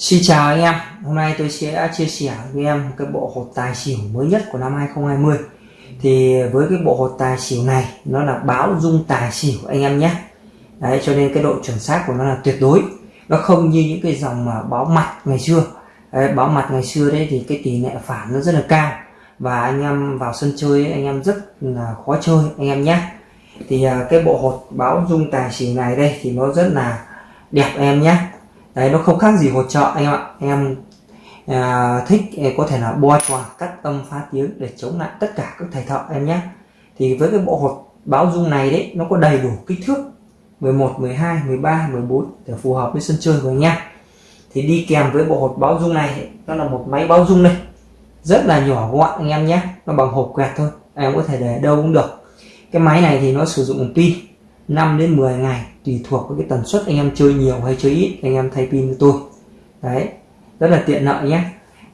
Xin chào anh em, hôm nay tôi sẽ chia sẻ với em cái bộ hột tài xỉu mới nhất của năm 2020 Thì với cái bộ hột tài xỉu này nó là báo dung tài xỉu anh em nhé. Đấy cho nên cái độ chuẩn xác của nó là tuyệt đối. Nó không như những cái dòng mà báo mặt ngày xưa. Đấy, Báo mặt ngày xưa đấy thì cái tỷ lệ phản nó rất là cao. Và anh em vào sân chơi ấy, anh em rất là khó chơi anh em nhé. Thì à, cái bộ hột báo dung tài xỉu này đây thì nó rất là đẹp em nhé đấy nó không khác gì hỗ trợ anh em ạ. Em à, thích à, có thể là bo tròn cắt âm phá tiếng để chống lại tất cả các thầy thợ em nhé. Thì với cái bộ hột báo dung này đấy nó có đầy đủ kích thước 11 12 13 14 để phù hợp với sân chơi của anh em thì đi kèm với bộ hột báo dung này nó là một máy báo dung đây. Rất là nhỏ gọn anh em nhé nó bằng hộp quẹt thôi em có thể để đâu cũng được. Cái máy này thì nó sử dụng pin 5 đến 10 ngày tùy thuộc với cái tần suất anh em chơi nhiều hay chơi ít anh em thay pin cho tôi. Đấy rất là tiện lợi nhé.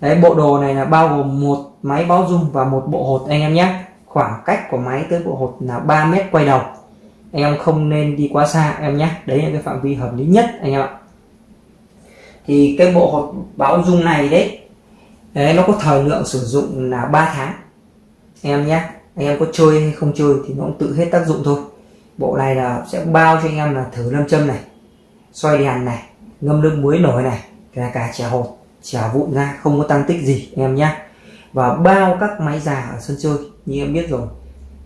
Đấy bộ đồ này là bao gồm một máy báo dung và một bộ hột anh em nhé. Khoảng cách của máy tới bộ hột là 3 mét quay đầu. Anh em không nên đi quá xa em nhé. Đấy là cái phạm vi hợp lý nhất anh em ạ. Thì cái bộ hột báo dung này đấy, đấy nó có thời lượng sử dụng là 3 tháng. Em nhé anh em có chơi hay không chơi thì nó cũng tự hết tác dụng thôi bộ này là sẽ bao cho anh em là thử lâm châm này xoay đèn này ngâm nước muối nổi này kể cả chả hột chả vụn ra không có tăng tích gì anh em nhé và bao các máy già ở sân chơi như em biết rồi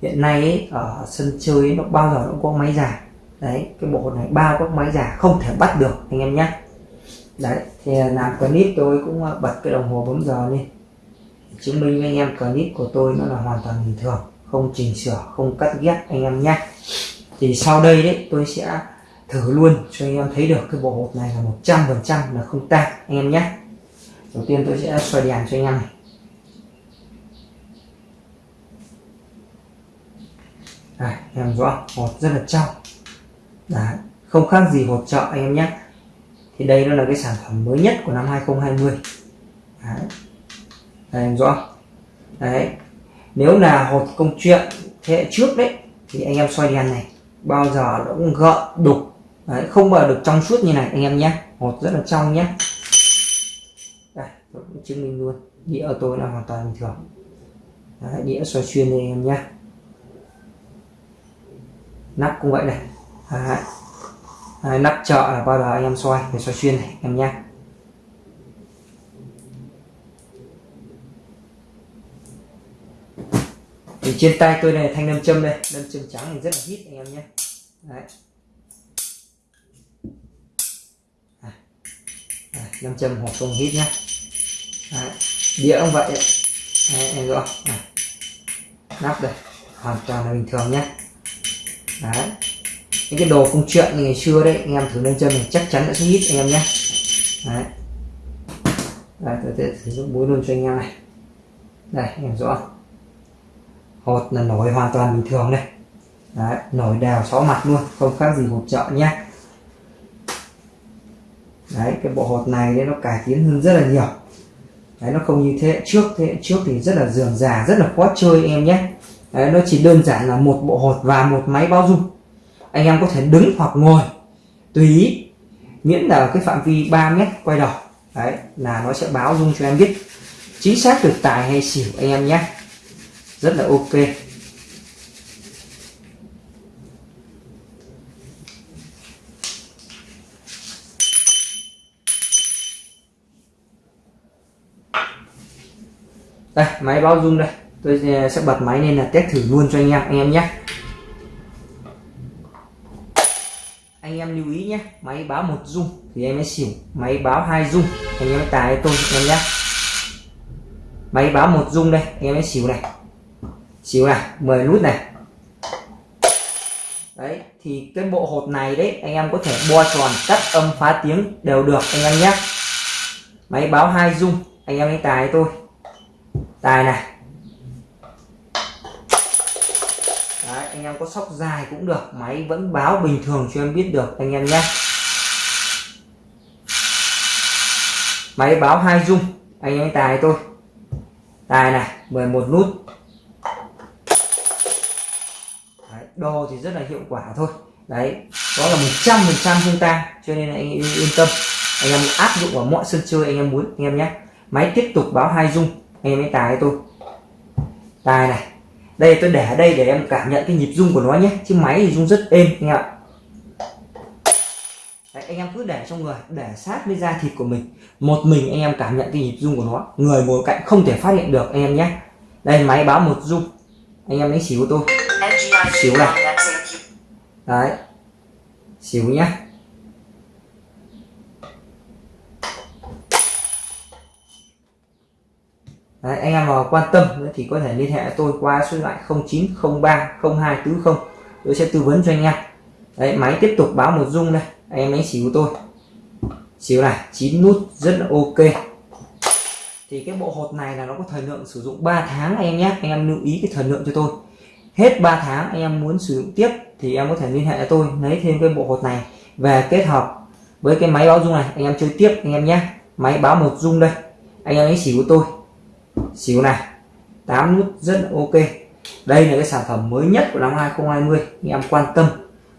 hiện nay ấy, ở sân chơi ấy, nó bao giờ cũng có máy già. Đấy cái bộ này bao các máy già không thể bắt được anh em nhé đấy thì làm clip tôi cũng ờ, bật cái đồng hồ bấm giờ lên chứng minh với anh em clip của tôi nó là hoàn toàn bình thường không chỉnh sửa không cắt ghép anh em nhé thì sau đây đấy tôi sẽ thử luôn cho anh em thấy được cái bộ hộp này là một trăm phần trăm là không tan anh em nhé. Đầu tiên tôi sẽ xoay đèn cho anh em này. Đấy, em rõ hột rất là trong. Đấy, không khác gì hột chợ anh em nhé. Thì đây nó là cái sản phẩm mới nhất của năm 2020 Đấy. Đây em rõ. Đấy. Nếu là hột công chuyện thế hệ trước đấy thì anh em xoay đèn này bao giờ nó cũng gợn đục. Đấy, không bao được trong suốt như này anh em nhé. Hột rất là trong nhé. Đây tôi cũng chứng minh luôn. Đĩa của tôi là hoàn toàn bình thường. Đấy, đĩa xoay xuyên đây anh em nhé. Nắp cũng vậy này. Đấy. Đấy, nắp chợ là bao giờ anh em xoay để xoay xuyên này anh em nhé. Thì trên tay tôi này thanh nam châm đây. Nam châm trắng thì rất là hít anh em nhé. Đấy. Nam châm hoặc không hít nhé. Đấy. đĩa cũng vậy đấy, em rõ này. nắp đây. Hoàn toàn là bình thường nhé. Đấy. Những cái đồ công chuyện ngày xưa đấy anh em thử nam châm này chắc chắn đã sẽ hít anh em nhé. Đấy. Đấy tôi sẽ sử dụng búa luôn cho anh em này. Đây anh em rõ hột là nổi hoàn toàn bình thường này, Đấy, nổi đều sáu mặt luôn không khác gì hộp chợ nhé. Đấy cái bộ hột này đấy nó cải tiến hơn rất là nhiều. Đấy nó không như thế hệ trước thế hệ trước thì rất là dườm già rất là khó chơi em nhé. Đấy, nó chỉ đơn giản là một bộ hột và một máy bao dung. Anh em có thể đứng hoặc ngồi tùy ý miễn là cái phạm vi 3 mét quay đầu. Đấy là nó sẽ báo dung cho em biết chính xác được tài hay xỉu anh em nhé rất là ok. Đây, máy báo rung đây. Tôi ờ, sẽ bật máy lên là test thử luôn cho anh em anh em nhé. Anh em lưu ý nhé, máy báo một rung thì em mới xỉu. Máy báo hai rung, anh em tài tôi, anh em nhé. Máy báo một rung đây, anh em mới xỉu này xíu này 10 nút này. Đấy thì cái bộ hột này đấy anh em có thể bo tròn cắt âm phá tiếng đều được anh em nhé. Máy báo hai dung anh em đánh tài tôi tài này. Đấy, anh em có sóc dài cũng được máy vẫn báo bình thường cho em biết được anh em nhé. Máy báo hai dung anh em tài tôi tài này 11 nút. Đồ thì rất là hiệu quả thôi. Đấy đó là một trăm phần trăm không tan cho nên anh yên tâm. Anh em áp dụng vào mọi sân chơi anh em muốn anh em nhé. Máy tiếp tục báo hai dung anh em hãy tài tôi tài này đây tôi để ở đây để em cảm nhận cái nhịp rung của nó nhé chứ máy thì rung rất êm anh em ạ. Đấy, anh em cứ để trong người để sát với da thịt của mình. Một mình anh em cảm nhận cái nhịp rung của nó người ngồi cạnh không thể phát hiện được anh em nhé. Đây máy báo một rung anh em đánh xỉu tôi xíu này. Đấy. Xíu nhá. Đấy, anh em nào quan tâm thì có thể liên hệ tôi qua số điện thoại 0903 0240 tôi sẽ tư vấn cho anh em. Đấy máy tiếp tục báo một rung đây. Anh em đánh xỉu tôi. Xỉu này chín nút rất là ok. Thì cái bộ hột này là nó có thời lượng sử dụng 3 tháng anh em nhé anh em lưu ý cái thời lượng cho tôi hết 3 tháng anh em muốn sử dụng tiếp thì em có thể liên hệ với tôi, lấy thêm cái bộ hột này về kết hợp với cái máy báo dung này. Anh em chơi tiếp anh em nhé. Máy báo một dung đây. Anh em lấy xỉu của tôi. Xỉu này. 8 nút rất ok. Đây là cái sản phẩm mới nhất của năm 2020 anh em quan tâm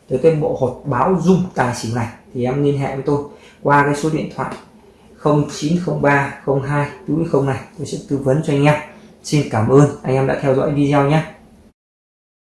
tới cái bộ hột báo dung tài xỉu này thì em liên hệ với tôi qua cái số điện thoại 0903 02 túi không này. Tôi sẽ tư vấn cho anh em. Xin cảm ơn. Anh em đã theo dõi video nhé.